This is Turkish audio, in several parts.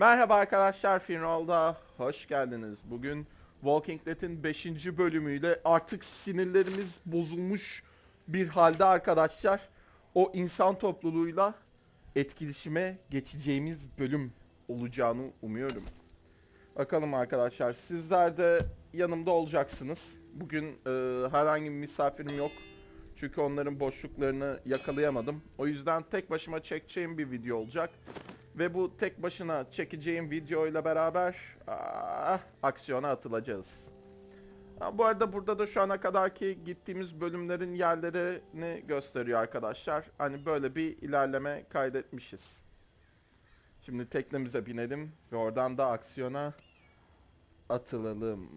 Merhaba arkadaşlar, Finroll'da hoş geldiniz. Bugün Walking Dead'in 5. bölümüyle artık sinirlerimiz bozulmuş bir halde arkadaşlar. O insan topluluğuyla etkileşime geçeceğimiz bölüm olacağını umuyorum. Bakalım arkadaşlar, sizler de yanımda olacaksınız. Bugün e, herhangi bir misafirim yok. Çünkü onların boşluklarını yakalayamadım. O yüzden tek başıma çekeceğim bir video olacak. Ve bu tek başına çekeceğim videoyla beraber ah, aksiyona atılacağız. Ha, bu arada burada da şu ana kadar ki gittiğimiz bölümlerin yerlerini gösteriyor arkadaşlar. Hani böyle bir ilerleme kaydetmişiz. Şimdi teknemize binelim ve oradan da aksiyona atılalım.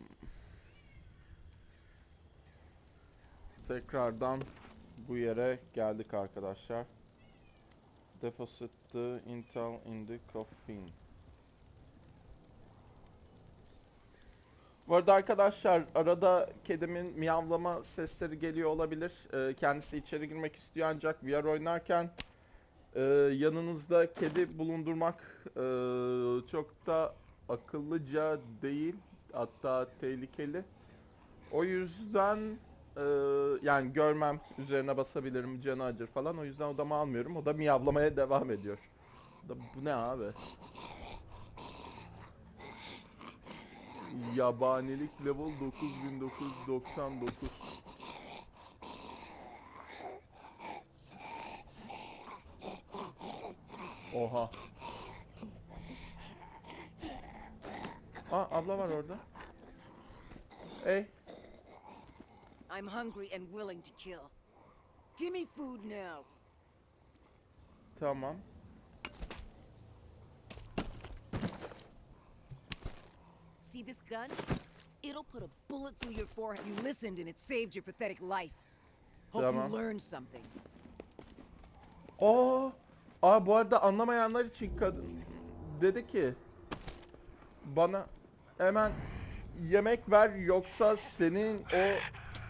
Tekrardan bu yere geldik arkadaşlar. Deposit the intel in the coffin. Bu arada arkadaşlar arada kedimin miyavlama sesleri geliyor olabilir. Ee, kendisi içeri girmek istiyor ancak VR oynarken e, yanınızda kedi bulundurmak e, çok da akıllıca değil. Hatta tehlikeli. O yüzden e, yani görmem üzerine basabilirim canı acır falan. O yüzden odama almıyorum. O da miyavlamaya devam ediyor. Da, bu ne abi? Yabanilik level 9999. Oha. Aa abla var orada. Ey I'm hungry and willing to kill. Give me food now. tamam. See this gun? It'll put a bullet through your forehead. You listened and it saved your pathetic life. Hope Tamam. you learned something. Aa, aa bu arada anlamayanlar için kadın dedi ki bana hemen yemek ver yoksa senin o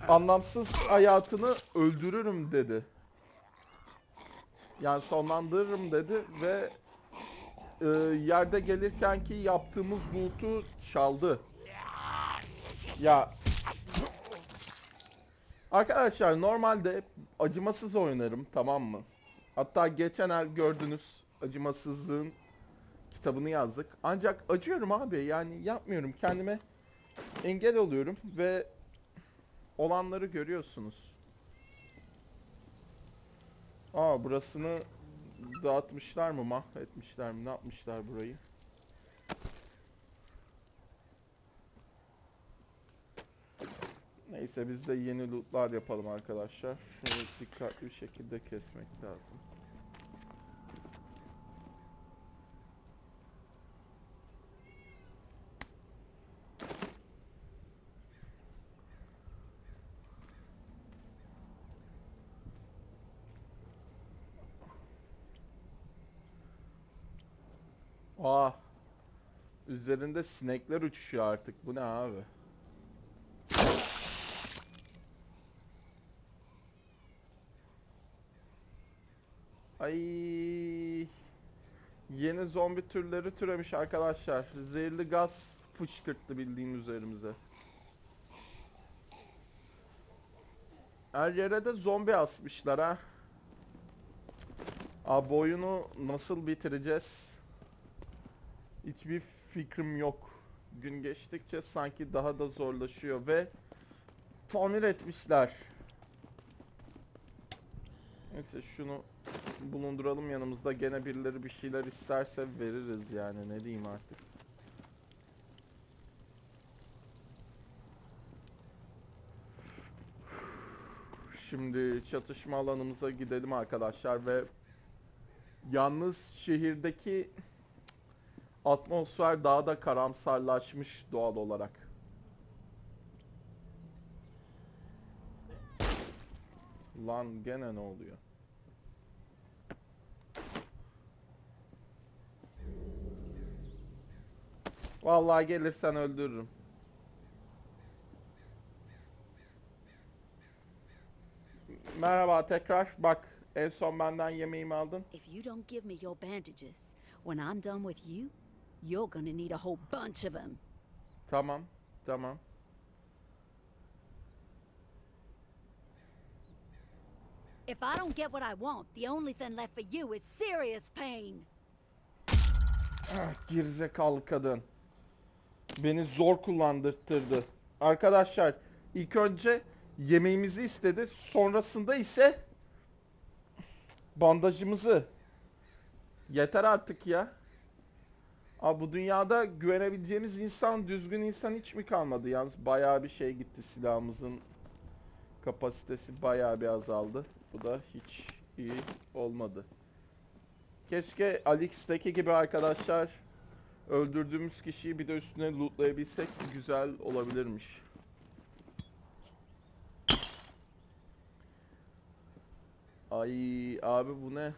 anlamsız hayatını öldürürüm dedi. Yani sonlandırırım dedi ve e, yerde gelirken ki yaptığımız loot'u çaldı. Ya Arkadaşlar normalde acımasız oynarım tamam mı? Hatta geçen el gördünüz acımasızlığın kitabını yazdık. Ancak acıyorum abi yani yapmıyorum kendime engel oluyorum ve olanları görüyorsunuz. Aa burasını dağıtmışlar mı mahvetmişler mi ne yapmışlar burayı? Neyse biz de yeni lootlar yapalım arkadaşlar. Şunu dikkatli bir şekilde kesmek lazım. Aa. Üzerinde sinekler uçuşuyor artık. Bu ne abi? Ay. Yeni zombi türleri türemiş arkadaşlar. Zehirli gaz fışkırttı bildiğin üzerimize. Her yere de zombi asmışlar ha. Abi oyunu nasıl bitireceğiz? Hiçbir fikrim yok. Gün geçtikçe sanki daha da zorlaşıyor ve tamir etmişler. Neyse şunu bulunduralım yanımızda. Gene birileri bir şeyler isterse veririz yani ne diyeyim artık. Şimdi çatışma alanımıza gidelim arkadaşlar ve yalnız şehirdeki atmosfer daha da karamsarlaşmış doğal olarak. Lan gene ne oluyor? Vallahi gelirsen öldürürüm. Merhaba tekrar. Bak en son benden yemeğimi aldın. If you don't give me your bandages when I'm done with you, You're gonna need a whole bunch of them. Tamam. Tamam. If I don't get what I want, the only thing left for you is serious pain. Ah, gerizekalı kadın. Beni zor kullandırttırdı. Arkadaşlar ilk önce yemeğimizi istedi. Sonrasında ise bandajımızı. Yeter artık ya. Abi bu dünyada güvenebileceğimiz insan, düzgün insan hiç mi kalmadı? Yalnız bayağı bir şey gitti silahımızın kapasitesi bayağı bir azaldı. Bu da hiç iyi olmadı. Keşke Alix'teki gibi arkadaşlar öldürdüğümüz kişiyi bir de üstüne lootlayabilsek güzel olabilirmiş. Ay abi bu ne?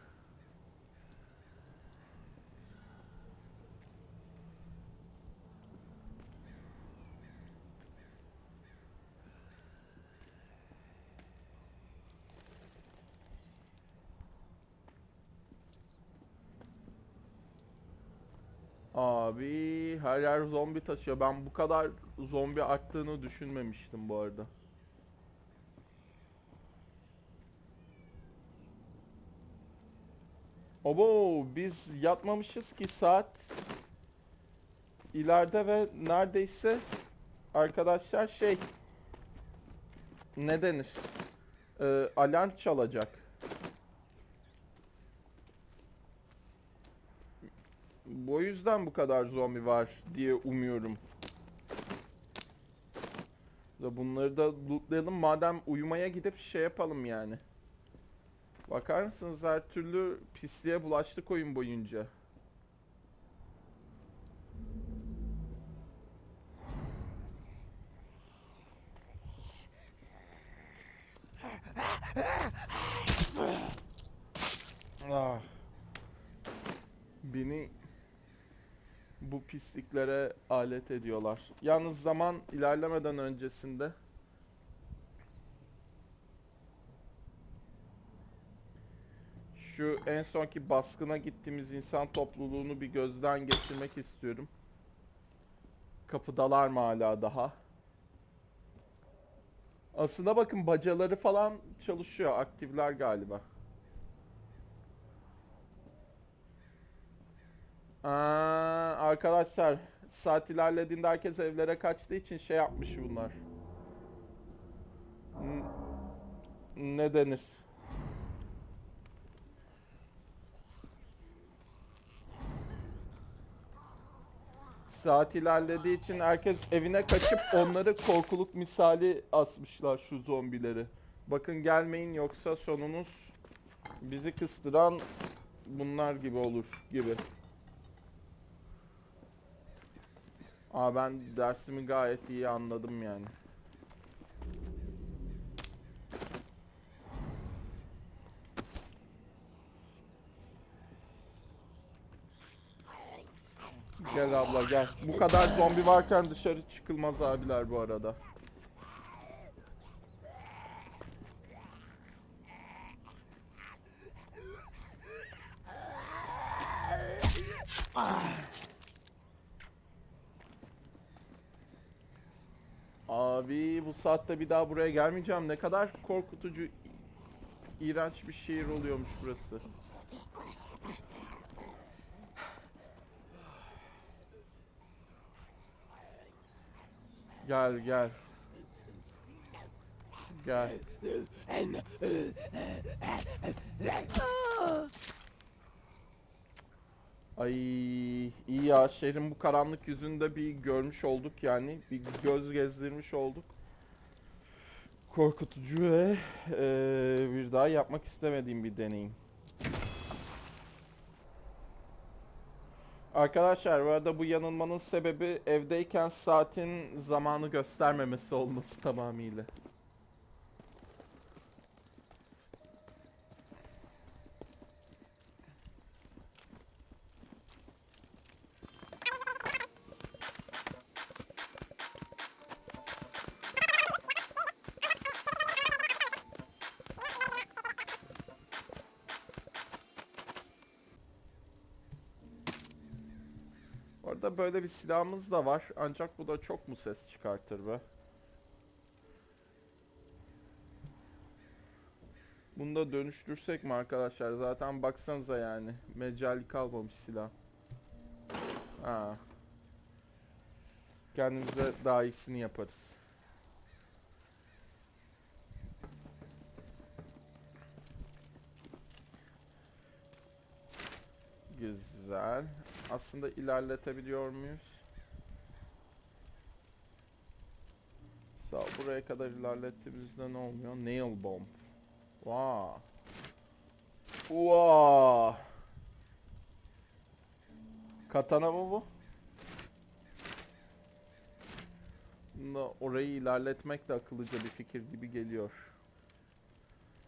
Abi her yer zombi taşıyor. Ben bu kadar zombi arttığını düşünmemiştim bu arada. Obo biz yatmamışız ki saat ileride ve neredeyse arkadaşlar şey ne denir? Ee, alarm çalacak. Bu yüzden bu kadar zombi var diye umuyorum. Da bunları da lootlayalım madem uyumaya gidip şey yapalım yani. Bakar mısınız her türlü pisliğe bulaştık oyun boyunca. Ah. Beni bu pisliklere alet ediyorlar. Yalnız zaman ilerlemeden öncesinde şu en sonki baskına gittiğimiz insan topluluğunu bir gözden geçirmek istiyorum. Kapıdalar mı hala daha? Aslında bakın bacaları falan çalışıyor. Aktifler galiba. Aa, arkadaşlar saat ilerlediğinde herkes evlere kaçtığı için şey yapmış bunlar. N- ne denir? Saat ilerlediği için herkes evine kaçıp onları korkuluk misali asmışlar şu zombileri. Bakın gelmeyin yoksa sonunuz bizi kıstıran bunlar gibi olur gibi. Aa ben dersimi gayet iyi anladım yani. Gel abla gel. Bu kadar zombi varken dışarı çıkılmaz abiler bu arada. Abi bu saatte bir daha buraya gelmeyeceğim. Ne kadar korkutucu, iğrenç bir şehir oluyormuş burası. Gel gel. Gel. Ay iyi ya şehrin bu karanlık yüzünde bir görmüş olduk yani bir göz gezdirmiş olduk. Korkutucu ve eee, bir daha yapmak istemediğim bir deneyim. Arkadaşlar bu arada bu yanılmanın sebebi evdeyken saatin zamanı göstermemesi olması tamamıyla. Böyle bir silahımız da var. Ancak bu da çok mu ses çıkartır be? Bunu da dönüştürsek mi arkadaşlar? Zaten baksanıza yani. Mecali kalmamış silah. Ha. Kendimize daha iyisini yaparız. Güzel. Aslında ilerletebiliyor muyuz? Sağ buraya kadar ilerlettiğimizde ne oluyor? Nail bomb. Wow. Wow. Katana mı bu? Orayı ilerletmek de akıllıca bir fikir gibi geliyor.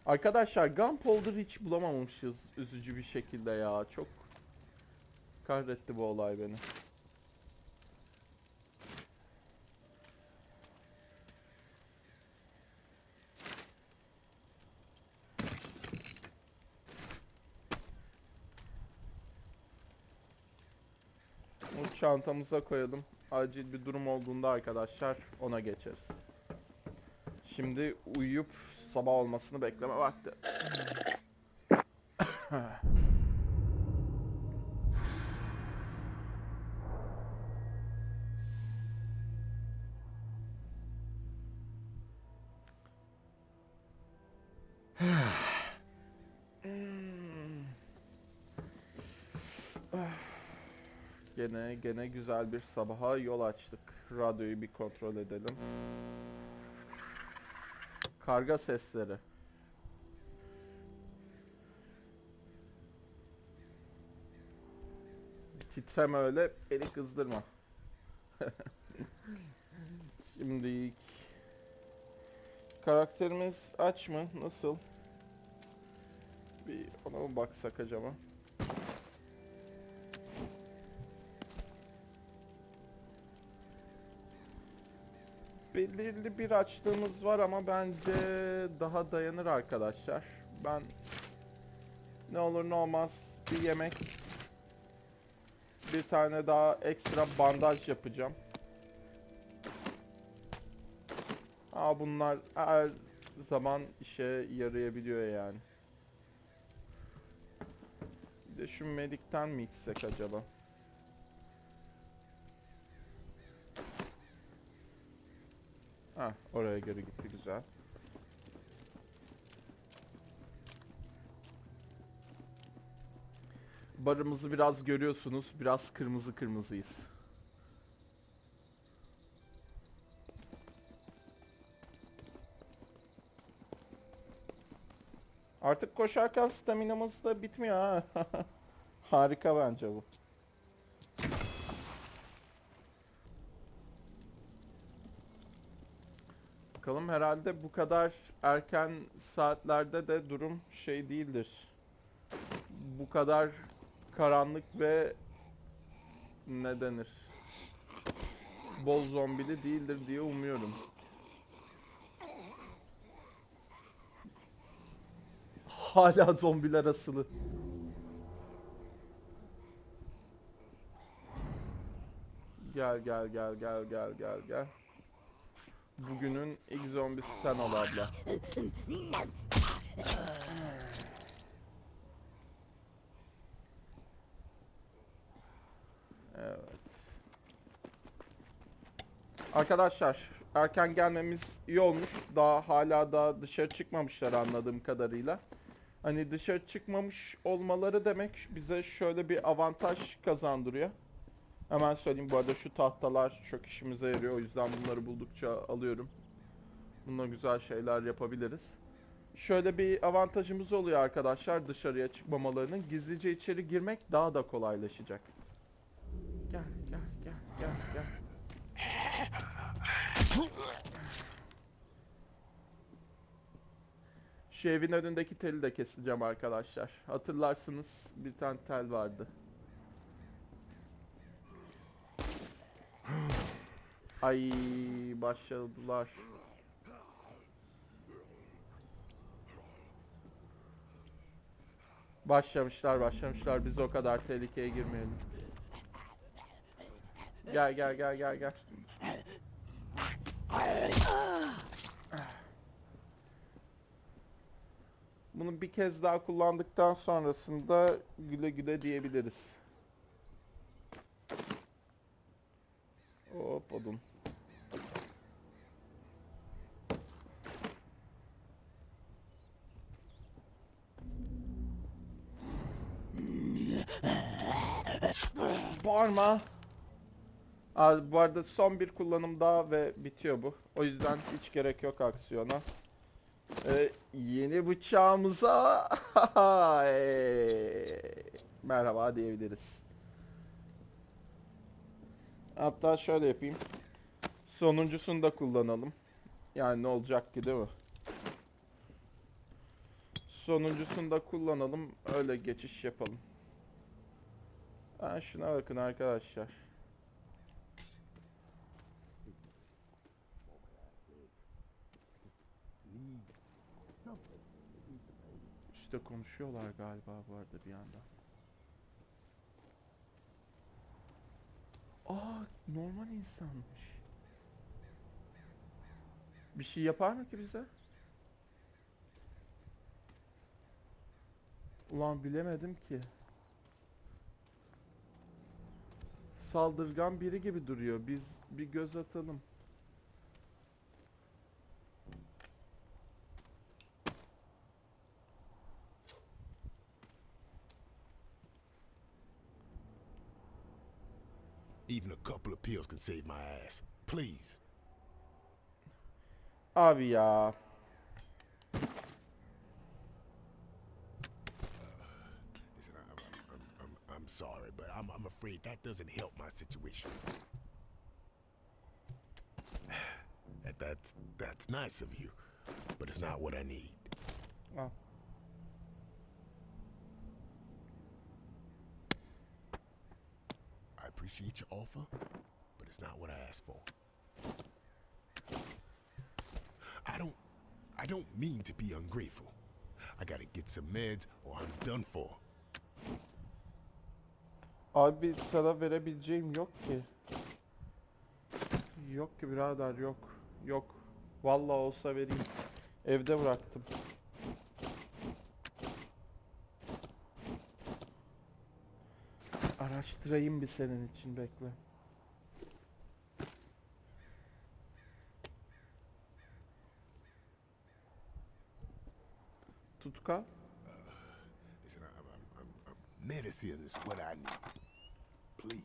Arkadaşlar Gunpowder hiç bulamamışız üzücü bir şekilde ya. Çok kahretti bu olay beni. Bunu çantamıza koyalım. Acil bir durum olduğunda arkadaşlar ona geçeriz. Şimdi uyuyup sabah olmasını bekleme vakti. Gene güzel bir sabaha yol açtık. Radyoyu bir kontrol edelim. Karga sesleri. Titreme öyle, beni kızdırma. Şimdi karakterimiz aç mı? Nasıl? Bir ona mı baksak acaba? Belirli bir açlığımız var ama bence daha dayanır arkadaşlar. Ben ne olur ne olmaz bir yemek bir tane daha ekstra bandaj yapacağım. Aa bunlar her zaman işe yarayabiliyor yani. Bir de şu medikten mi içsek acaba? Ha, oraya geri gitti güzel. Barımızı biraz görüyorsunuz. Biraz kırmızı kırmızıyız. Artık koşarken staminamız da bitmiyor ha. Harika bence bu. Bakalım herhalde bu kadar erken saatlerde de durum şey değildir. Bu kadar karanlık ve ne denir? Bol zombili değildir diye umuyorum. Hala zombiler asılı. Gel gel gel gel gel gel gel. Bugünün ilk zombisi sen ol abla. Evet. Arkadaşlar erken gelmemiz iyi olmuş. Daha hala da dışarı çıkmamışlar anladığım kadarıyla. Hani dışarı çıkmamış olmaları demek bize şöyle bir avantaj kazandırıyor. Hemen söyleyeyim bu arada şu tahtalar çok işimize yarıyor. O yüzden bunları buldukça alıyorum. Bununla güzel şeyler yapabiliriz. Şöyle bir avantajımız oluyor arkadaşlar dışarıya çıkmamalarının. Gizlice içeri girmek daha da kolaylaşacak. Gel gel gel gel gel. Şu evin önündeki teli de keseceğim arkadaşlar. Hatırlarsınız bir tane tel vardı. Ay başladılar. Başlamışlar başlamışlar biz o kadar tehlikeye girmeyelim. Gel gel gel gel gel. Bunu bir kez daha kullandıktan sonrasında güle güle diyebiliriz. Hop odun. Bağırma. Abi bu arada son bir kullanım daha ve bitiyor bu. O yüzden hiç gerek yok aksiyona. Ee, yeni bıçağımıza merhaba diyebiliriz. Hatta şöyle yapayım. Sonuncusunu da kullanalım. Yani ne olacak ki değil mi? Sonuncusunu da kullanalım. Öyle geçiş yapalım. Ha, şuna bakın arkadaşlar. Üste konuşuyorlar galiba bu arada bir anda. Aa normal insanmış. Bir şey yapar mı ki bize? Ulan bilemedim ki. Saldırgan biri gibi duruyor. Biz bir göz atalım. Even a couple of pills can save my ass. Please. Abi ya. I'm, sorry, but I'm, I'm afraid that doesn't help my situation. That, that's, that's nice of you, but it's not what I need. Al. I appreciate your offer, but it's not what I asked for. I don't, I don't mean to be ungrateful. I gotta get some meds or I'm done for. Abi sana verebileceğim yok ki. Yok ki birader yok. Yok. Vallahi olsa vereyim. Evde bıraktım. Araştırayım bir senin için bekle. Tutkal. Listen, I, I'm, I'm, I'm, medicine is what I need. Please.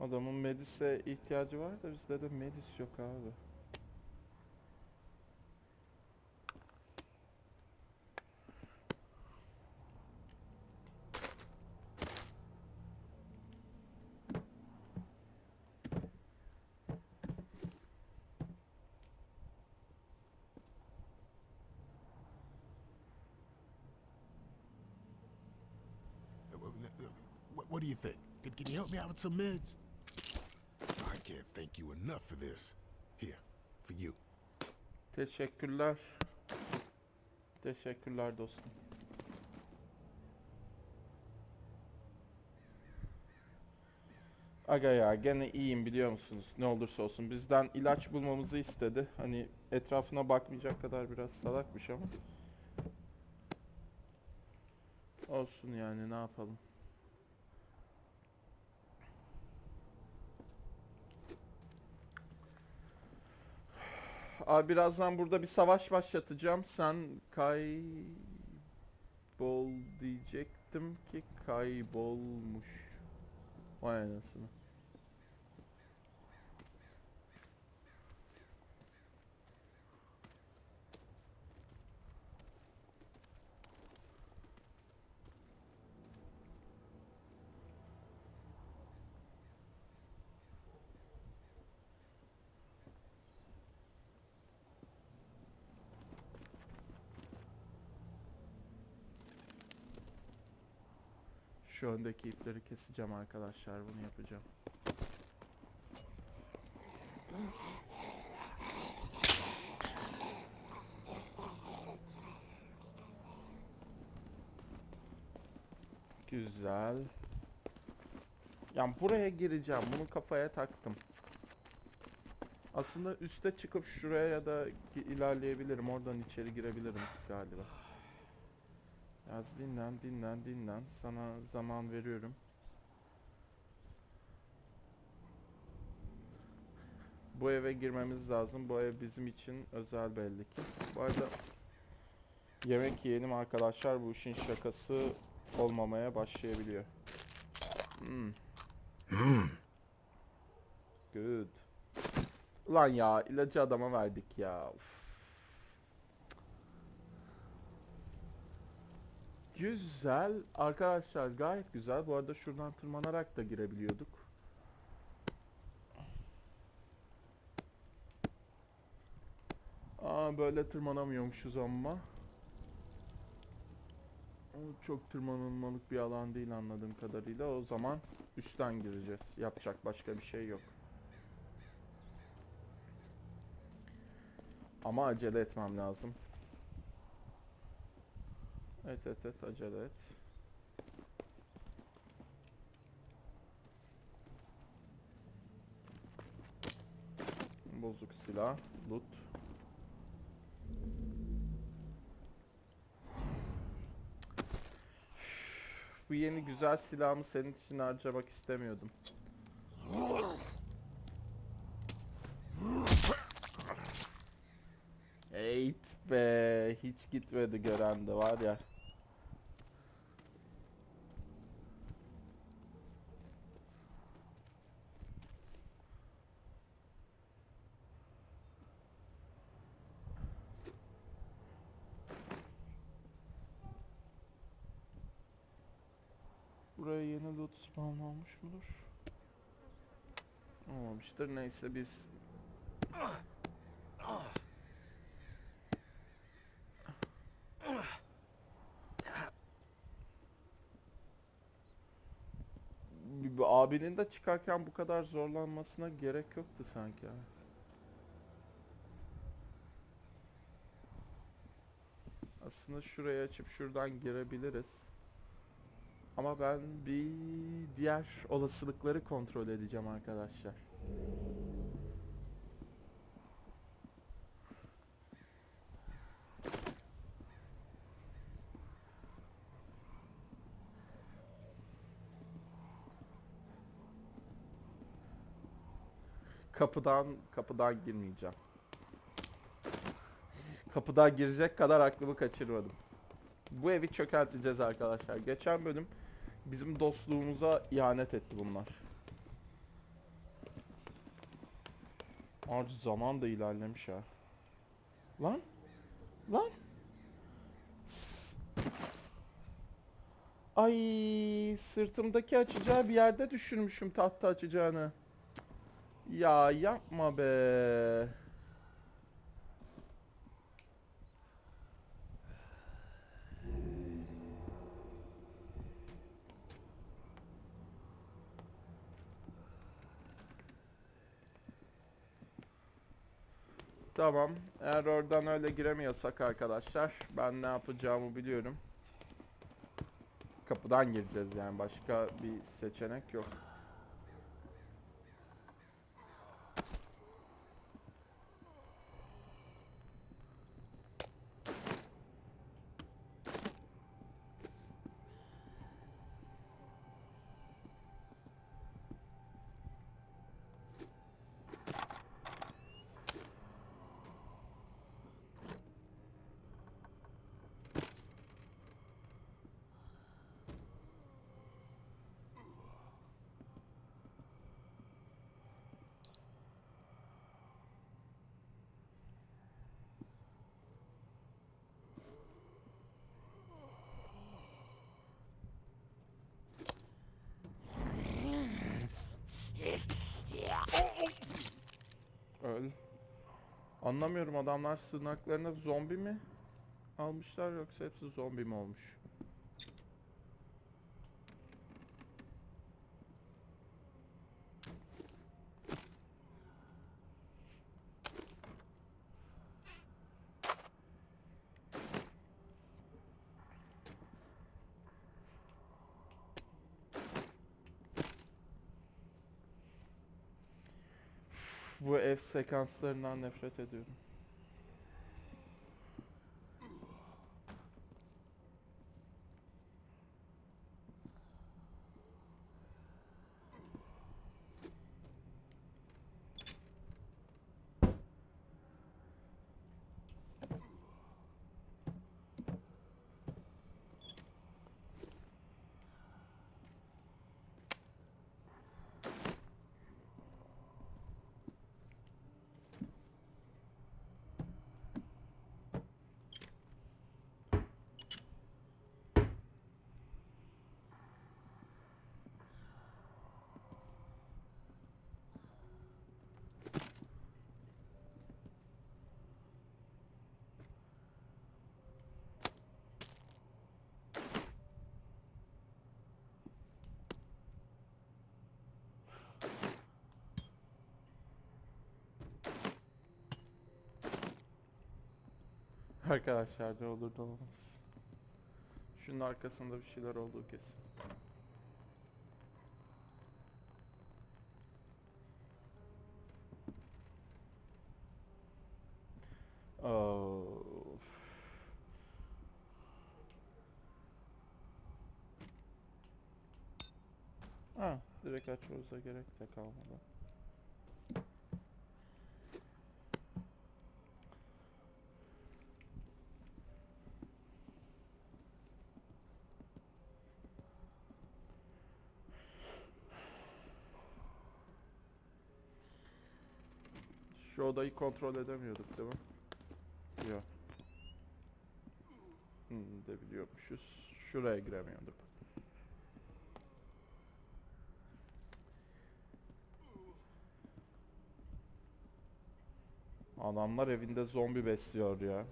Adamın medise ihtiyacı var da bizde de medis yok abi. Uh, uh, uh, What, what do you think? Can, can you help me out some meds? I can't thank you enough for this. Here, for you. Teşekkürler. Teşekkürler dostum. Aga ya gene iyiyim biliyor musunuz? Ne olursa olsun. Bizden ilaç bulmamızı istedi. Hani etrafına bakmayacak kadar biraz salakmış ama. Olsun yani ne yapalım. Abi birazdan burada bir savaş başlatacağım. Sen kaybol diyecektim ki kaybolmuş. Vay anasını. Şu öndeki ipleri keseceğim arkadaşlar. Bunu yapacağım. Güzel. Yani buraya gireceğim. Bunu kafaya taktım. Aslında üste çıkıp şuraya ya da ilerleyebilirim. Oradan içeri girebilirim galiba. Yaz dinlen, dinlen, dinlen. Sana zaman veriyorum. Bu eve girmemiz lazım. Bu ev bizim için özel belli ki. Bu arada yemek yiyelim arkadaşlar. Bu işin şakası olmamaya başlayabiliyor. Hmm. Good. Ulan ya ilacı adama verdik ya. Uf. Güzel. Arkadaşlar gayet güzel. Bu arada şuradan tırmanarak da girebiliyorduk. Aa böyle tırmanamıyormuşuz ama. O çok tırmanılmalık bir alan değil anladığım kadarıyla. O zaman üstten gireceğiz. Yapacak başka bir şey yok. Ama acele etmem lazım. Evet evet evet acele et. Bozuk silah, loot. Bu yeni güzel silahımı senin için harcamak istemiyordum. Eğit be. Hiç gitmedi gören de var ya. Buraya yeni loot spawn olmuş mudur? Olmamıştır. Neyse biz abinin de çıkarken bu kadar zorlanmasına gerek yoktu sanki. ha. Aslında şurayı açıp şuradan girebiliriz. Ama ben bir diğer olasılıkları kontrol edeceğim arkadaşlar. Kapıdan kapıdan girmeyeceğim. Kapıdan girecek kadar aklımı kaçırmadım. Bu evi çökerteceğiz arkadaşlar. Geçen bölüm bizim dostluğumuza ihanet etti bunlar. Harcı zaman da ilerlemiş ha. Lan? Lan? Ay sırtımdaki açacağı bir yerde düşürmüşüm tahta açacağını. Ya yapma be. Tamam. Eğer oradan öyle giremiyorsak arkadaşlar ben ne yapacağımı biliyorum. Kapıdan gireceğiz yani başka bir seçenek yok. Öl. Anlamıyorum adamlar sığınaklarına zombi mi almışlar yoksa hepsi zombi mi olmuş? bu ev sekanslarından nefret ediyorum. Arkadaşlar ne olur da olmaz. Şunun arkasında bir şeyler olduğu kesin. Of. Ha, direkt açmamıza gerek de kalmadı. Şu odayı kontrol edemiyorduk değil mi? Yok. Hmm, de biliyormuşuz. Şuraya giremiyorduk. Adamlar evinde zombi besliyor ya.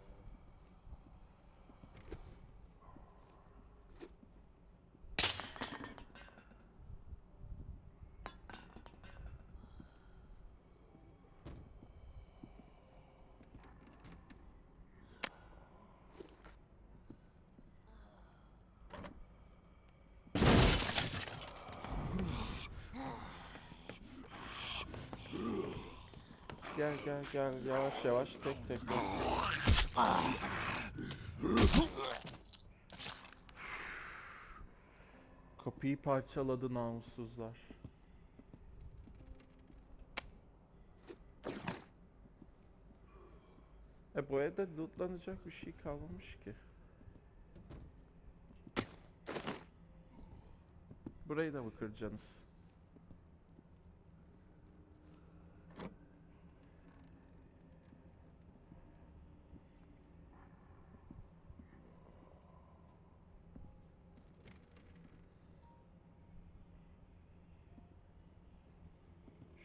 Gel yavaş yavaş tek tek. Kapıyı parçaladı namussuzlar. E bu evde lootlanacak bir şey kalmamış ki. Burayı da mı kıracaksınız?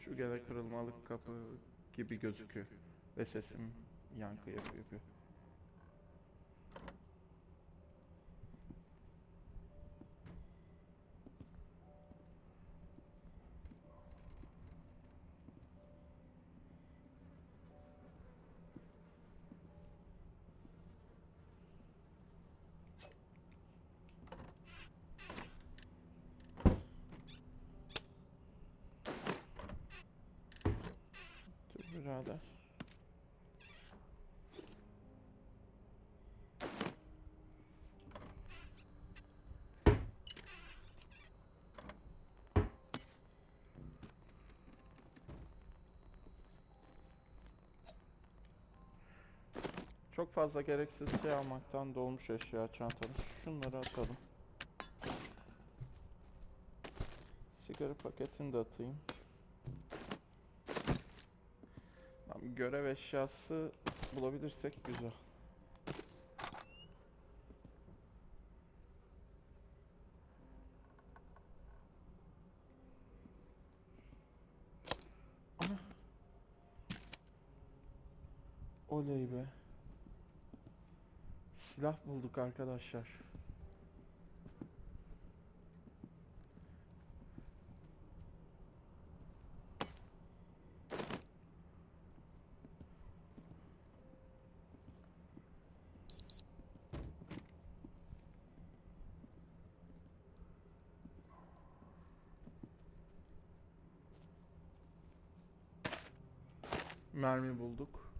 Şu gene kırılmalık kapı gibi gözüküyor. Ve sesim yankı yapıyor. Birader. Çok fazla gereksiz şey almaktan dolmuş eşya çantamız. Şunları atalım. Sigara paketini de atayım. Tamam, görev eşyası bulabilirsek güzel. Oley be. Silah bulduk arkadaşlar. Mermi bulduk.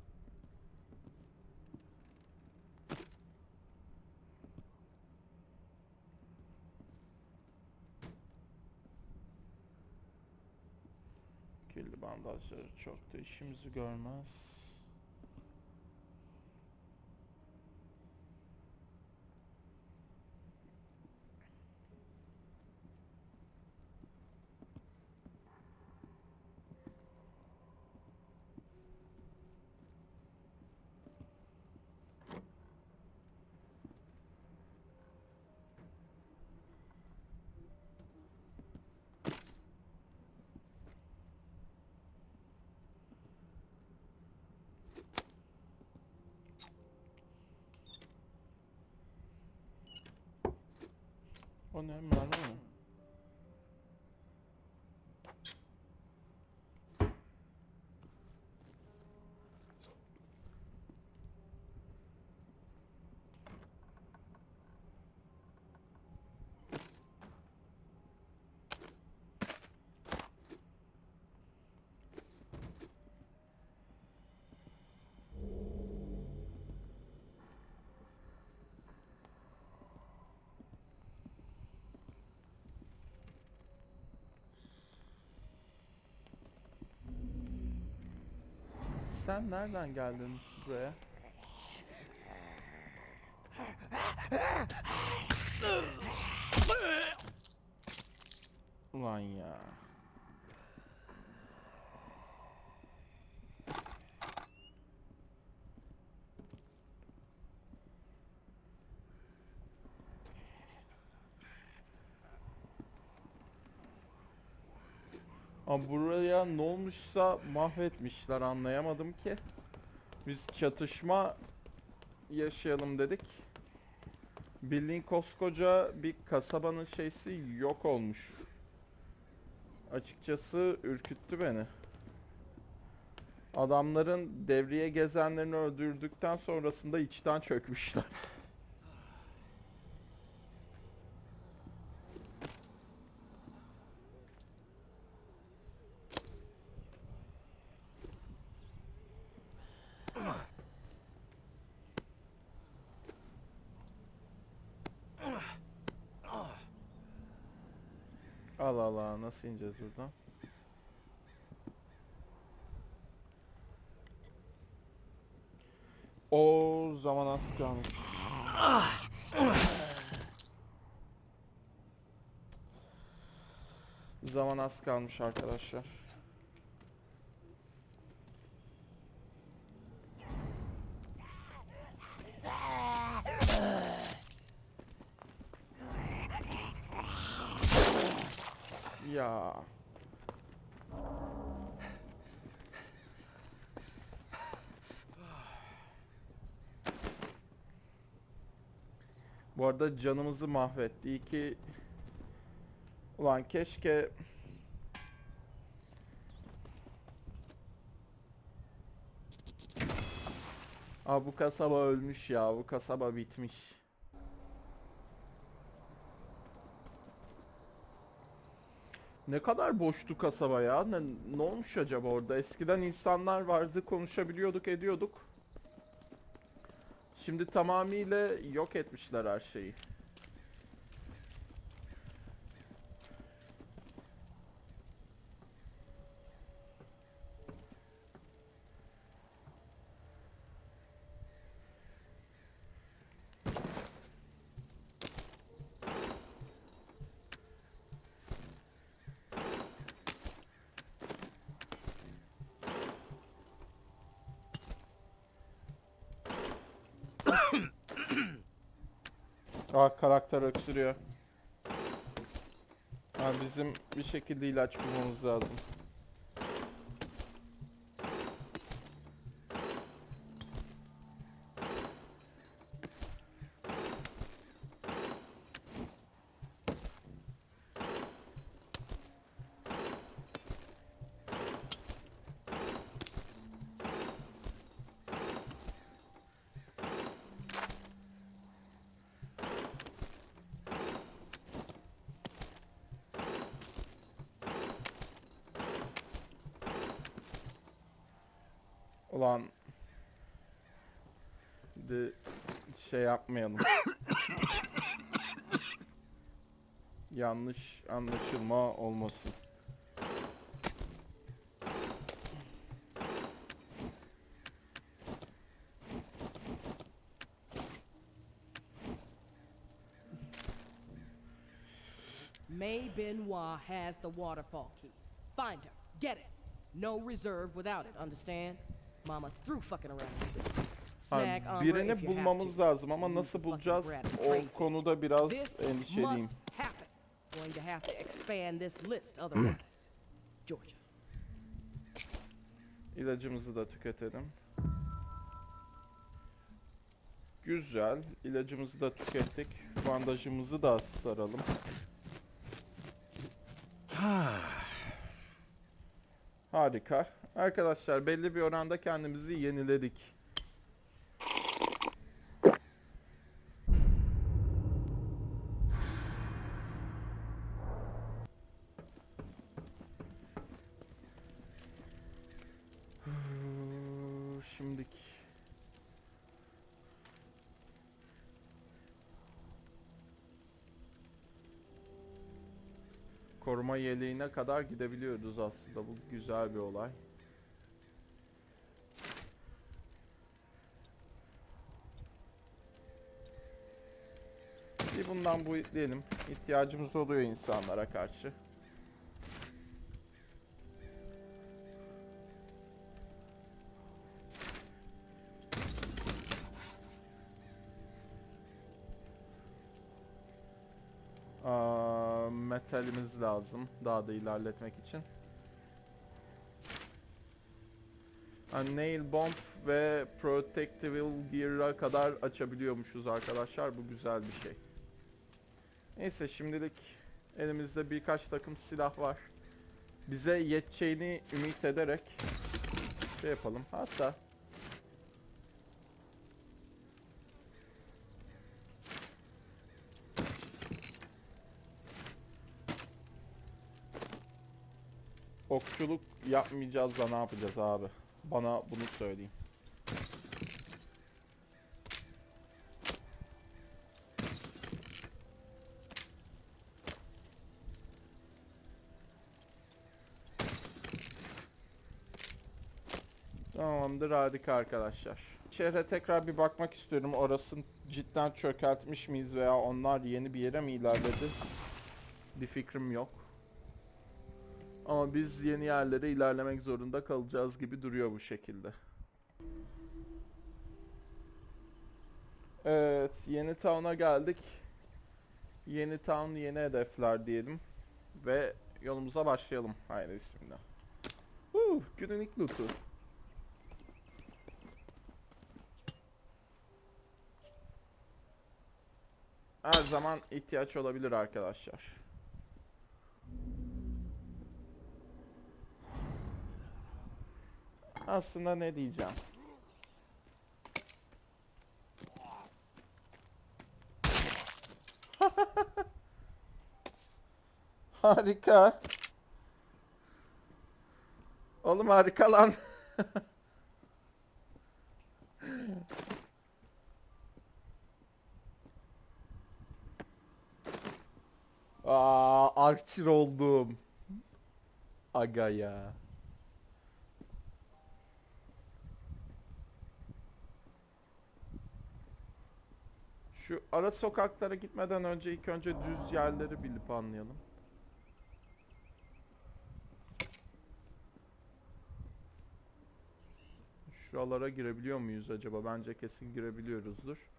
Kirli bandajları çok da işimizi görmez. O ne mermi mi? Sen nereden geldin buraya? Ulan ya. Ama buraya ne olmuşsa mahvetmişler anlayamadım ki. Biz çatışma yaşayalım dedik. Bildiğin koskoca bir kasabanın şeysi yok olmuş. Açıkçası ürküttü beni. Adamların devriye gezenlerini öldürdükten sonrasında içten çökmüşler. Nasıl ineceğiz buradan? O zaman az kalmış. Zaman az kalmış arkadaşlar. Ya. Arada canımızı mahvetti. İyi ki... Ulan keşke... Aa bu kasaba ölmüş ya. Bu kasaba bitmiş. Ne kadar boştu kasaba ya. Ne, ne olmuş acaba orada? Eskiden insanlar vardı, konuşabiliyorduk, ediyorduk. Şimdi tamamıyla yok etmişler her şeyi. Aa karakter öksürüyor. Ha, bizim bir şekilde ilaç bulmamız lazım. Ulan de şey yapmayalım. Yanlış anlaşılma olmasın. May Benoit has the waterfall key. Find her. Get it. No reserve without it, understand? Mama's through fucking around with this. Snag Abi, birini bulmamız lazım ama nasıl bulacağız o konuda biraz This endişeliyim. must happen. Going to have to expand this list otherwise. Georgia. İlacımızı da tüketelim. Güzel. İlacımızı da tükettik. Bandajımızı da saralım. Harika. Arkadaşlar belli bir oranda kendimizi yeniledik. Şimdiki koruma yeleğine kadar gidebiliyoruz aslında. Bu güzel bir olay. Bir bundan bu diyelim. İhtiyacımız oluyor insanlara karşı. Metalimiz lazım daha da ilerletmek için. Nail bomb ve protective gear'a kadar açabiliyormuşuz arkadaşlar. Bu güzel bir şey. Neyse şimdilik elimizde birkaç takım silah var. Bize yeteceğini ümit ederek şey yapalım. Hatta okçuluk yapmayacağız da ne yapacağız abi? Bana bunu söyleyin. Tamamdır harika arkadaşlar. Şehre tekrar bir bakmak istiyorum. Orasını cidden çökertmiş miyiz veya onlar yeni bir yere mi ilerledi? Bir fikrim yok. Ama biz yeni yerlere ilerlemek zorunda kalacağız gibi duruyor bu şekilde. Evet, yeni town'a geldik. Yeni town, yeni hedefler diyelim. Ve yolumuza başlayalım. Haydi bismillah. Huu, günün ilk loot'u. Her zaman ihtiyaç olabilir arkadaşlar. Aslında ne diyeceğim? Harika. Oğlum harika lan. Aa, Archer oldum. Aga ya. Şu ara sokaklara gitmeden önce ilk önce düz yerleri bilip anlayalım. Şuralara girebiliyor muyuz acaba? Bence kesin girebiliyoruzdur.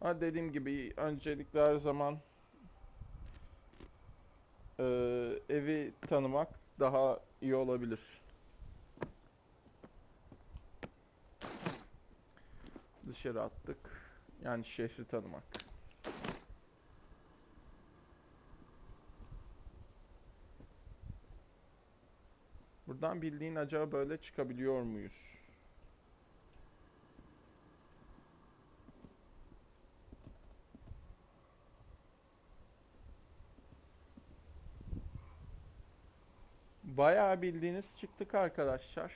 Ha dediğim gibi öncelikle her zaman eee, evi tanımak daha iyi olabilir. Dışarı attık. Yani şehri tanımak. Buradan bildiğin acaba böyle çıkabiliyor muyuz? Bayağı bildiğiniz çıktık arkadaşlar.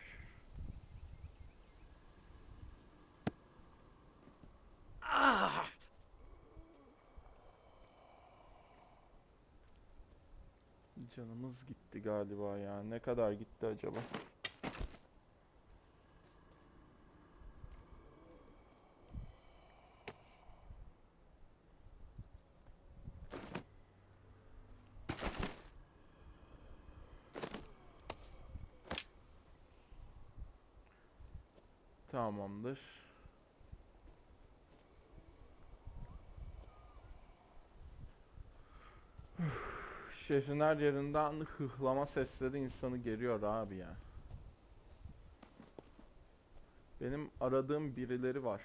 Canımız gitti galiba ya. Ne kadar gitti acaba? Tamamdır. Şehrin her yerinden hıhlama sesleri insanı geriyor abi ya. Benim aradığım birileri var.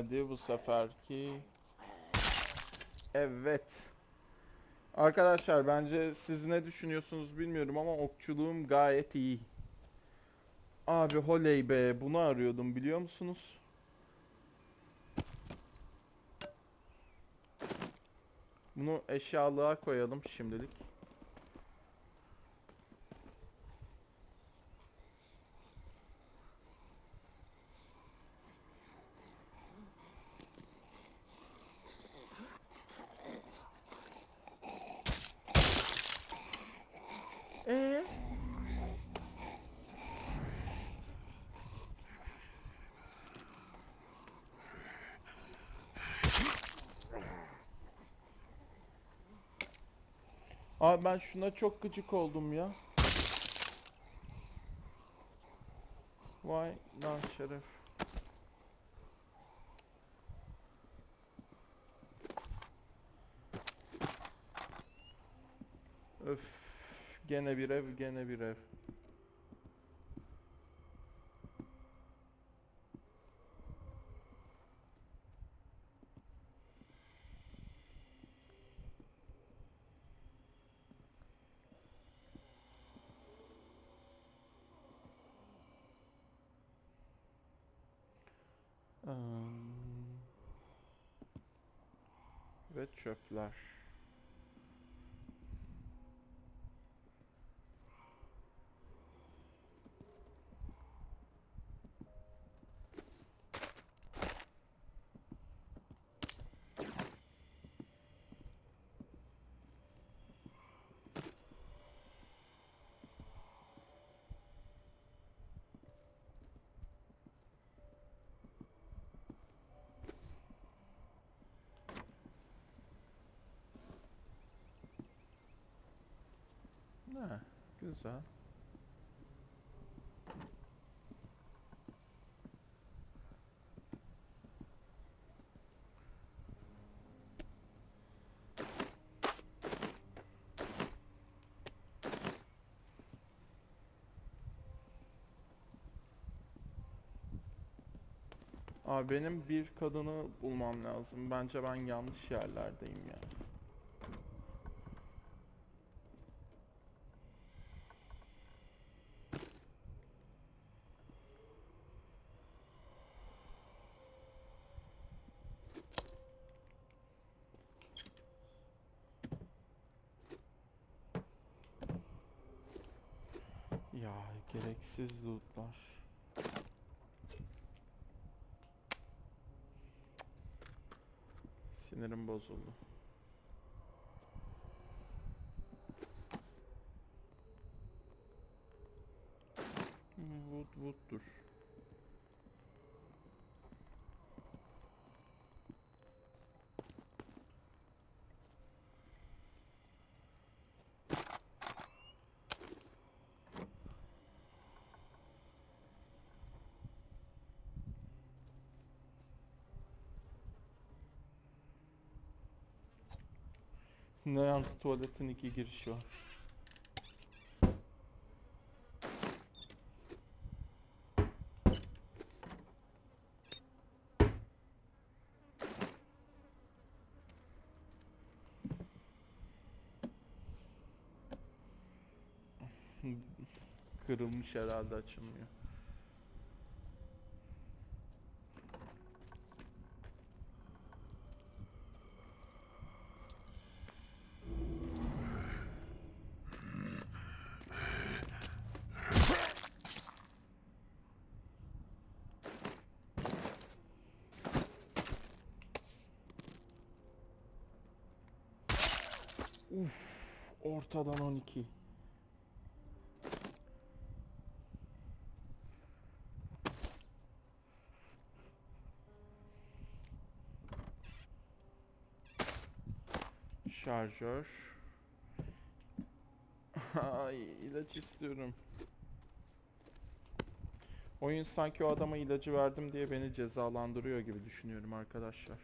Hadi bu seferki Evet. Arkadaşlar bence siz ne düşünüyorsunuz bilmiyorum ama okçuluğum gayet iyi. Abi holey be bunu arıyordum biliyor musunuz? Bunu eşyalığa koyalım şimdilik. Ben şuna çok gıcık oldum ya. Vay lan şeref. Öf. Gene bir ev, gene bir ev. продаж. Ha, güzel. Abi benim bir kadını bulmam lazım. Bence ben yanlış yerlerdeyim ya. Ya gereksiz lootlar. Sinirim bozuldu. Ne yalnız tuvaletin iki girişi var. Kırılmış herhalde açılmıyor. Uf, ortadan 12. Şarjör. Ay ilaç istiyorum. Oyun sanki o adama ilacı verdim diye beni cezalandırıyor gibi düşünüyorum arkadaşlar.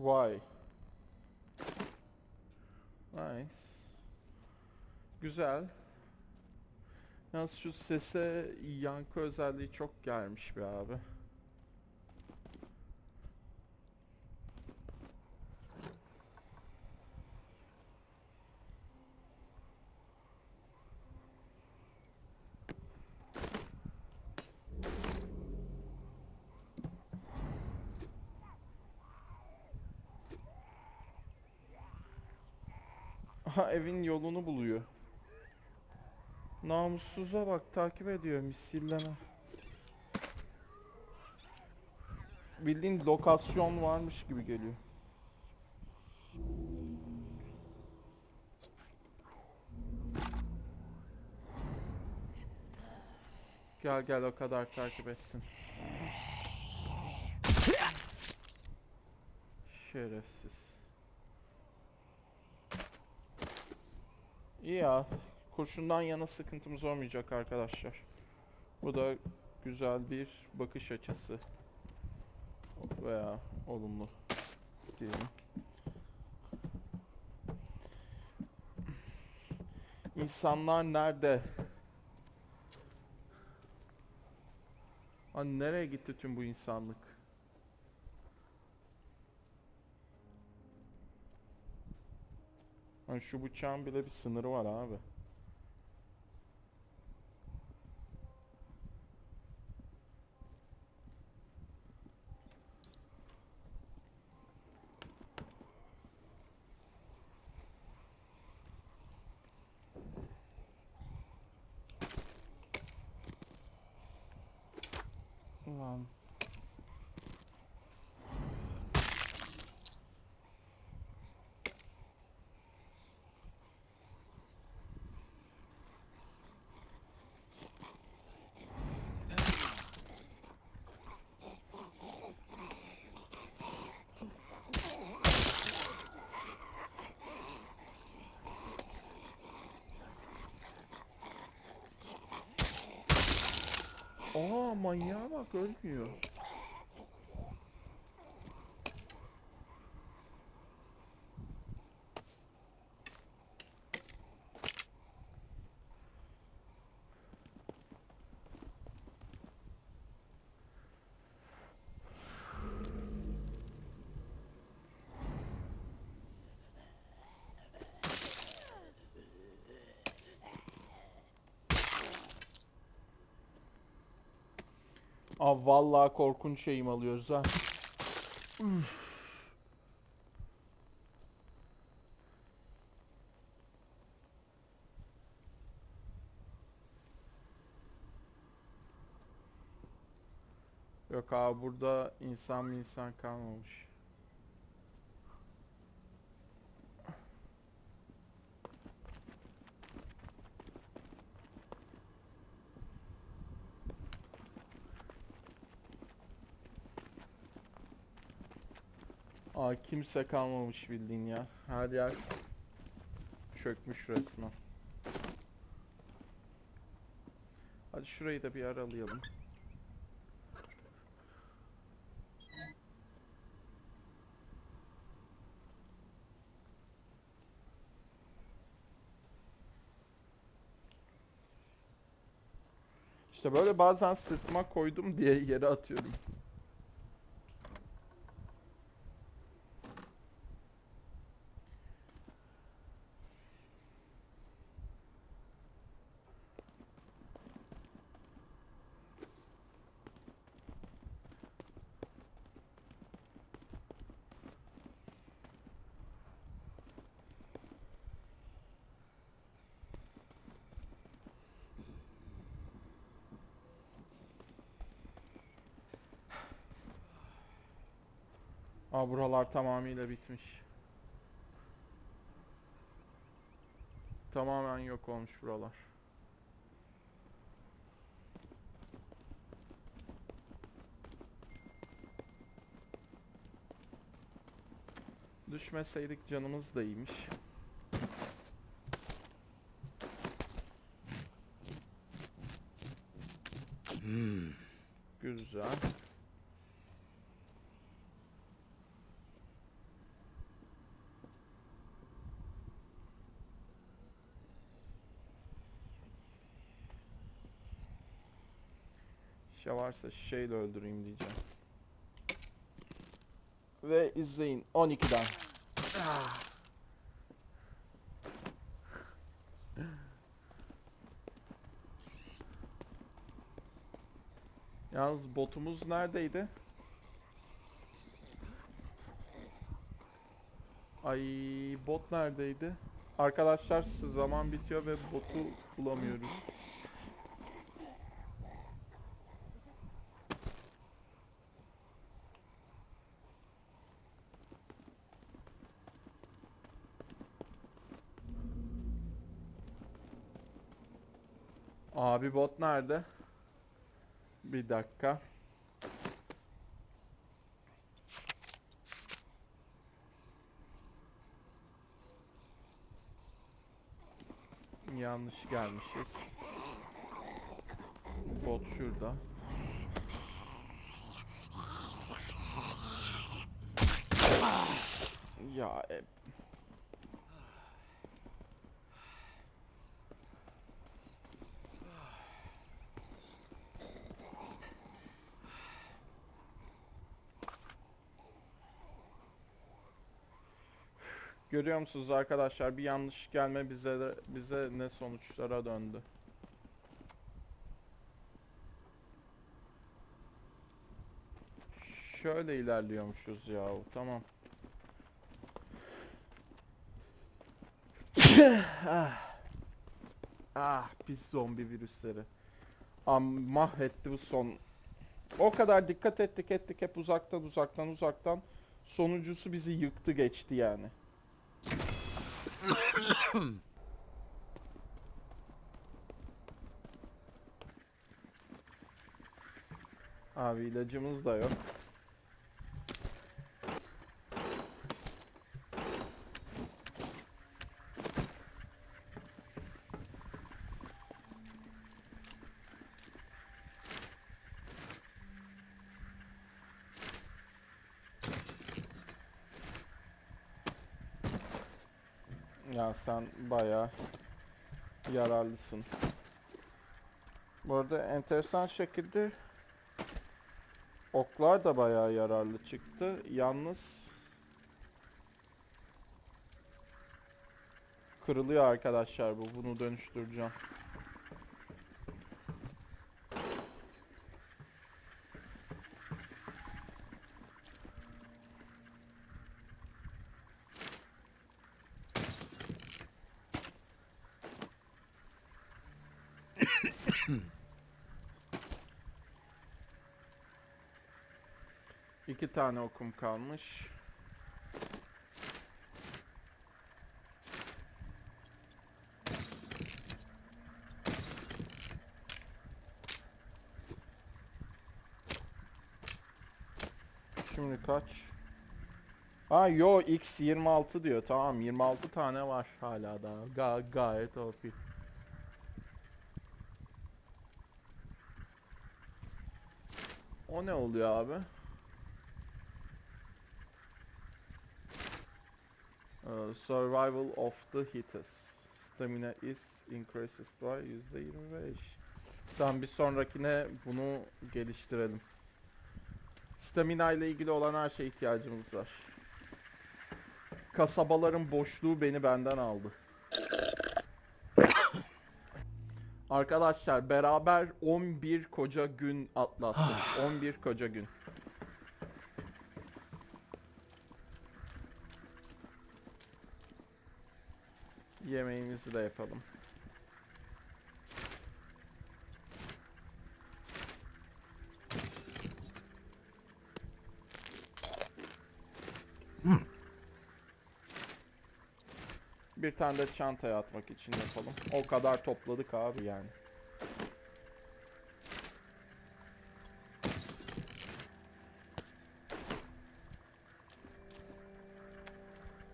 Vay. Nice. Güzel. Yalnız şu sese yankı özelliği çok gelmiş be abi. Aha evin yolunu buluyor. Namussuza bak takip ediyor misilleme. Bildiğin lokasyon varmış gibi geliyor. Gel gel o kadar takip ettin. Şerefsiz. İyi ya. Kurşundan yana sıkıntımız olmayacak arkadaşlar. Bu da güzel bir bakış açısı. Veya olumlu diyelim. İnsanlar nerede? Hani nereye gitti tüm bu insanlık? Hani şu bıçağın bile bir sınırı var abi. Ulan. Aa manyağa bak ölmüyor. Aa vallahi korkunç şeyim alıyoruz ha. Yok abi burada insan mı insan kalmamış. Kimse kalmamış bildiğin ya. Her yer çökmüş resmen. Hadi şurayı da bir aralayalım. İşte böyle bazen sırtıma koydum diye yere atıyorum. Aa buralar tamamıyla bitmiş. Tamamen yok olmuş buralar. Düşmeseydik canımız da iyiymiş. Güzel. Şişe varsa şişeyle öldüreyim diyeceğim. Ve izleyin 12'den. Ah. Yalnız botumuz neredeydi? Ay bot neredeydi? Arkadaşlar zaman bitiyor ve botu bulamıyoruz. Abi bot nerede? Bir dakika. Yanlış gelmişiz. Bot şurada. Ya e, Görüyor musunuz arkadaşlar bir yanlış gelme bize bize ne sonuçlara döndü. Şöyle ilerliyormuşuz ya tamam. ah. ah pis zombi virüsleri. Am mahvetti bu son. O kadar dikkat ettik ettik hep uzaktan uzaktan uzaktan. Sonuncusu bizi yıktı geçti yani. Abi ilacımız da yok. Ya sen bayağı yararlısın. Bu arada enteresan şekilde oklar da bayağı yararlı çıktı. Yalnız kırılıyor arkadaşlar bu. Bunu dönüştüreceğim. İki tane okum kalmış. Şimdi kaç? Ha yo x 26 diyor. Tamam 26 tane var hala daha. Ga gayet OP. O ne oluyor abi? Survival of the hitters. Stamina is increases by %25. Tamam bir sonrakine bunu geliştirelim. Stamina ile ilgili olan her şeye ihtiyacımız var. Kasabaların boşluğu beni benden aldı. Arkadaşlar beraber 11 koca gün atlattık. 11 koca gün. Yemeğimizi de yapalım. Bir tane de çantaya atmak için yapalım. O kadar topladık abi yani.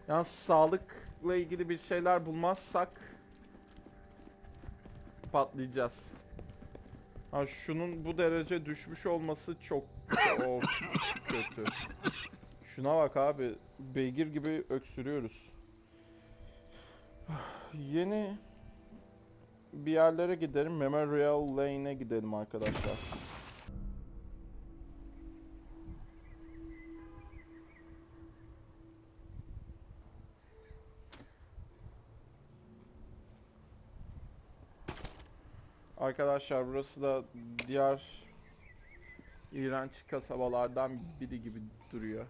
Yalnız sağlıkla ilgili bir şeyler bulmazsak patlayacağız. Ha şunun bu derece düşmüş olması çok çok kötü. Şuna bak abi. Beygir gibi öksürüyoruz. Yeni bir yerlere gidelim. Memorial Lane'e gidelim arkadaşlar. Arkadaşlar burası da diğer iğrenç kasabalardan biri gibi duruyor.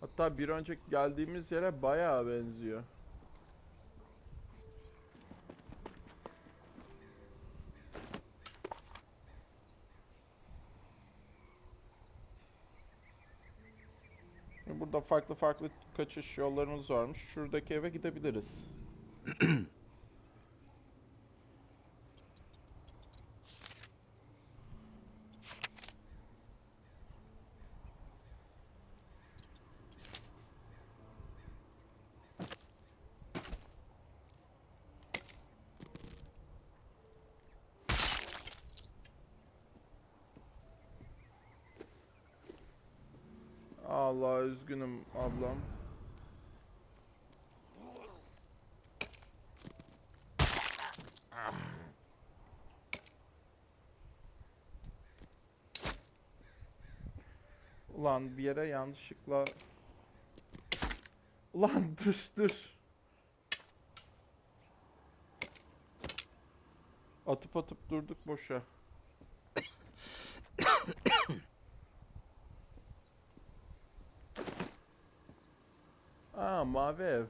Hatta bir önceki geldiğimiz yere bayağı benziyor. Burada farklı farklı kaçış yollarımız varmış. Şuradaki eve gidebiliriz. Ulan bir yere yanlışlıkla Ulan dur dur. Atıp atıp durduk boşa. Aa mavi ev.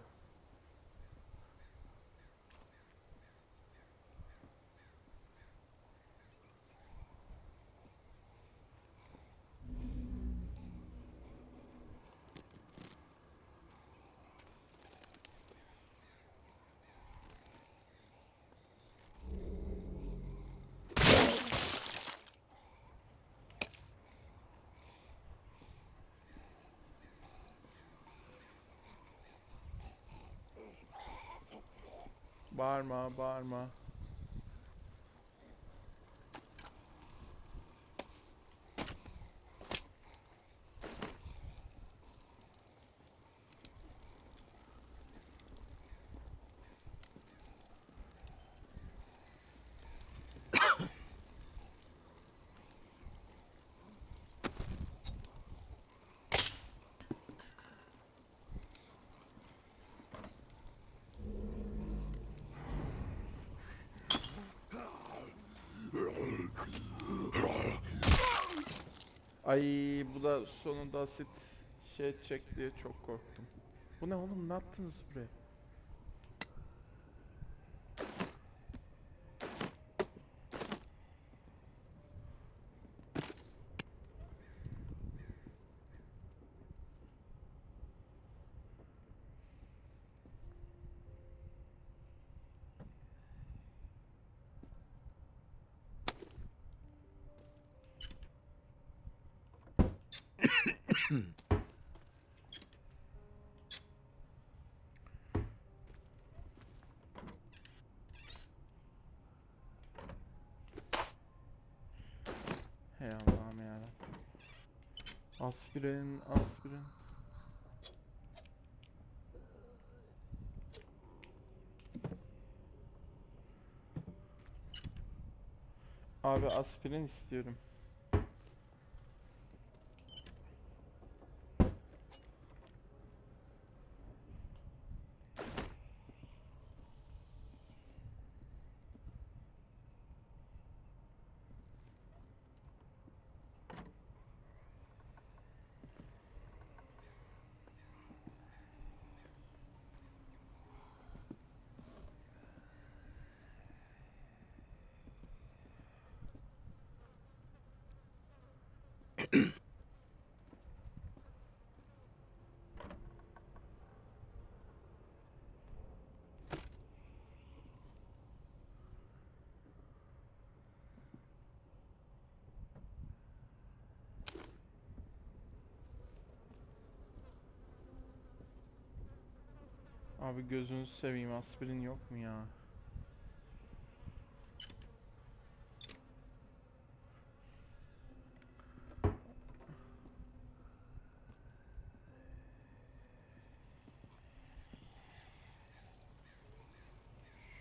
Bağırma, bağırma. Ay bu da sonunda asit şey diye çok korktum. Bu ne oğlum ne yaptınız buraya? Aspirin, aspirin. Abi aspirin istiyorum. Abi gözünüzü seveyim aspirin yok mu ya?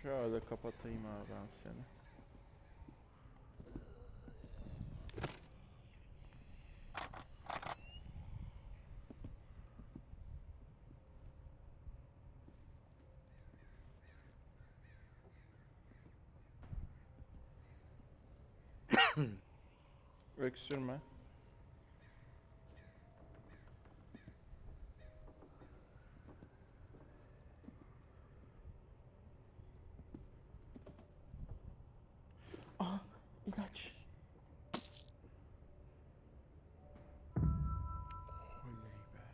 Şöyle kapatayım abi ben seni. Öksürme. Aa, ilaç. Oley be.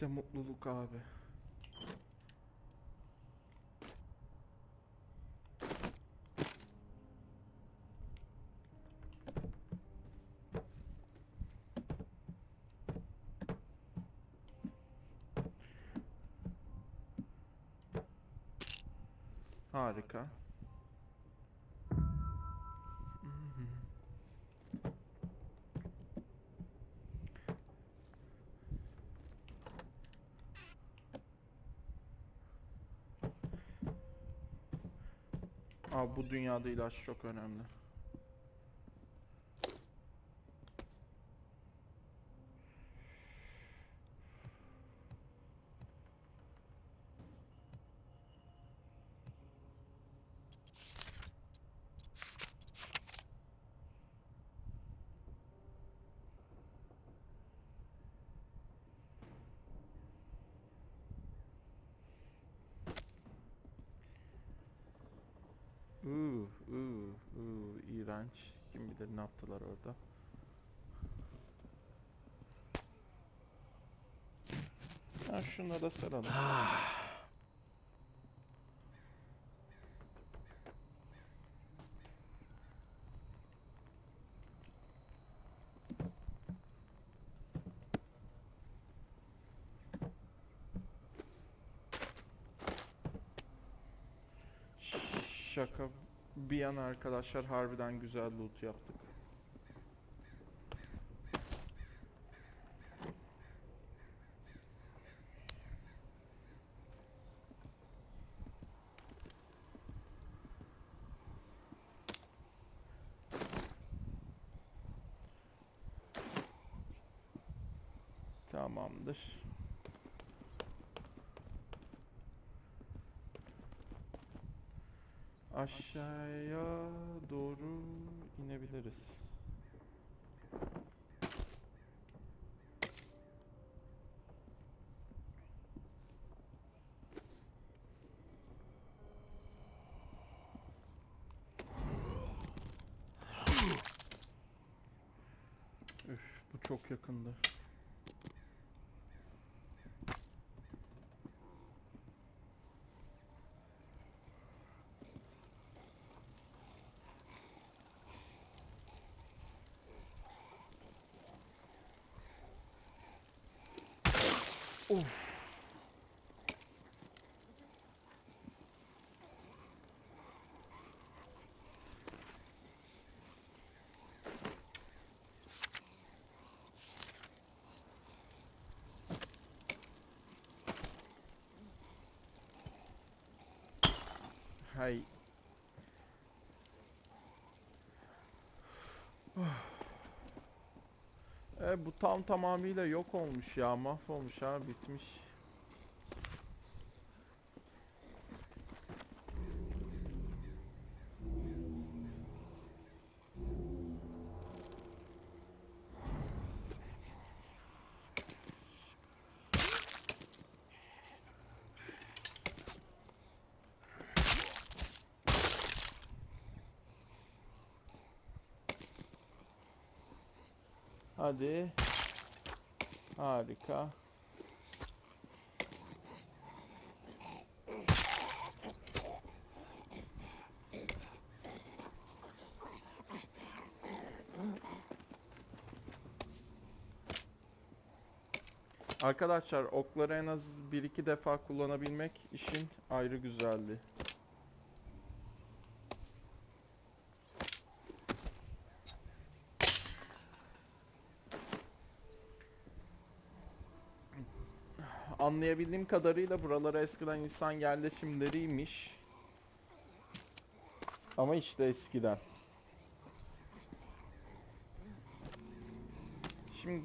İşte mutluluk abi. Harika. Abi bu dünyada ilaç çok önemli. Uuu, uuu, uuu, iğrenç. Kim yaptılar orada. Ha şunları da saralım. Şaka bir yana arkadaşlar harbiden güzel loot yaptık. Tamamdır. Aşağıya doğru inebiliriz. Üf, bu çok yakındı. Hay. E, bu tam tamamıyla yok olmuş ya. Mahvolmuş ha. Bitmiş. Hadi. Harika. Arkadaşlar okları en az 1-2 defa kullanabilmek işin ayrı güzelliği. Anlayabildiğim kadarıyla buralara eskiden insan yerleşimleriymiş. Ama işte eskiden. Şimdi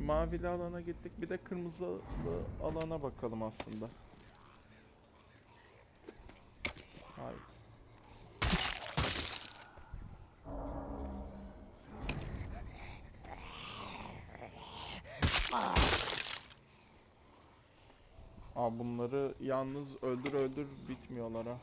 mavili alana gittik. Bir de kırmızılı alana bakalım aslında. Hayır. Aa bunları yalnız öldür öldür bitmiyorlar ha.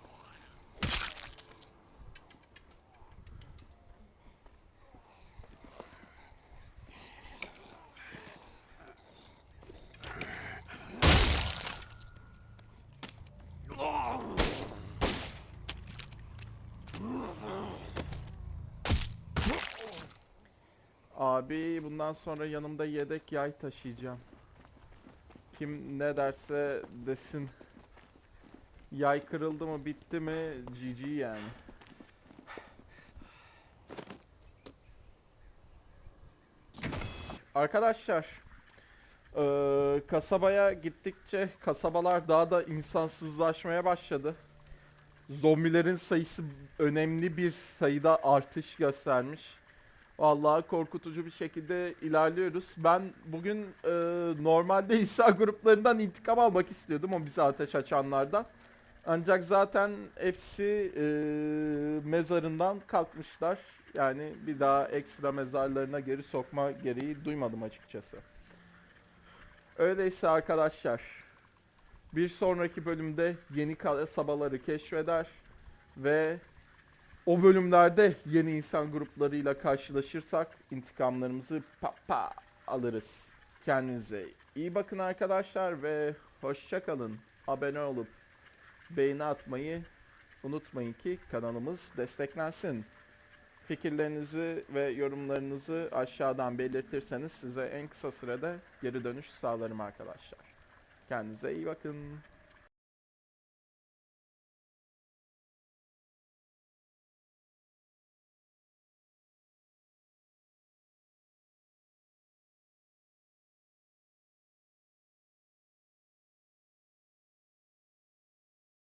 Abi bundan sonra yanımda yedek yay taşıyacağım. Kim ne derse desin. Yay kırıldı mı bitti mi GG yani. Arkadaşlar eee, kasabaya gittikçe kasabalar daha da insansızlaşmaya başladı. Zombilerin sayısı önemli bir sayıda artış göstermiş. Vallahi korkutucu bir şekilde ilerliyoruz. Ben bugün e, normalde insan gruplarından intikam almak istiyordum o bize ateş açanlardan. Ancak zaten hepsi e, mezarından kalkmışlar. Yani bir daha ekstra mezarlarına geri sokma gereği duymadım açıkçası. Öyleyse arkadaşlar bir sonraki bölümde yeni kasabaları keşfeder ve o bölümlerde yeni insan gruplarıyla karşılaşırsak intikamlarımızı pa pa alırız. Kendinize iyi bakın arkadaşlar ve hoşça kalın. Abone olup beğeni atmayı unutmayın ki kanalımız desteklensin. Fikirlerinizi ve yorumlarınızı aşağıdan belirtirseniz size en kısa sürede geri dönüş sağlarım arkadaşlar. Kendinize iyi bakın.